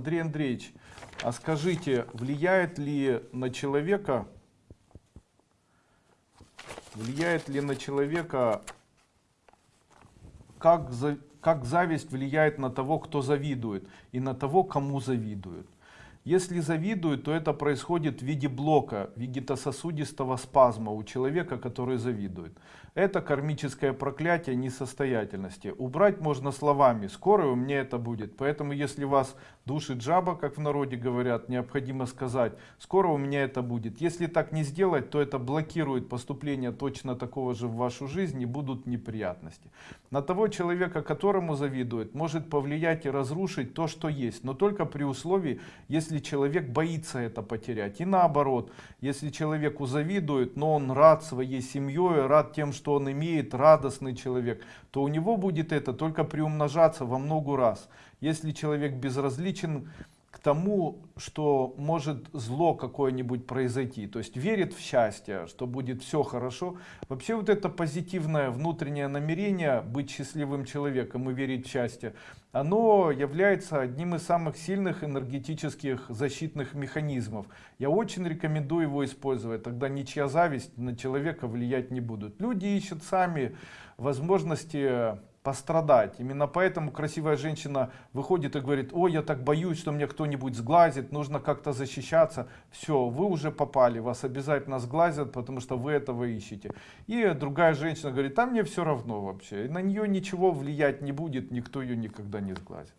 Андрей Андреевич, а скажите, влияет ли на человека, влияет ли на человека, как, за- как зависть влияет на того, кто завидует, и на того, кому завидует? Если завидует, то это происходит в виде блока вегетососудистого спазма у человека, который завидует. Это кармическое проклятие несостоятельности. Убрать можно словами, скоро у меня это будет. Поэтому если вас душит жаба, как в народе говорят, необходимо сказать, скоро у меня это будет. Если так не сделать, то это блокирует поступление точно такого же в вашу жизнь и будут неприятности. На того человека, которому завидует, может повлиять и разрушить то, что есть, но только при условии, если человек боится это потерять. И наоборот, если человеку завидуют, но он рад своей семьей, рад тем, что он имеет, радостный человек, то у него будет это только приумножаться во много раз. Если человек безразличен к тому, что может зло какое-нибудь произойти, то есть верит в счастье, что будет все хорошо. Вообще вот это позитивное внутреннее намерение быть счастливым человеком и верить в счастье, оно является одним из самых сильных энергетических защитных механизмов. Я очень рекомендую его использовать, тогда ничья зависть на человека влиять не будут. Люди ищут сами возможности пострадать. Именно поэтому красивая женщина выходит и говорит, ой, я так боюсь, что мне кто-нибудь сглазит, нужно как-то защищаться. Все, вы уже попали, вас обязательно сглазят, потому что вы этого ищете. И другая женщина говорит, а мне все равно вообще, на нее ничего влиять не будет, никто ее никогда не сглазит.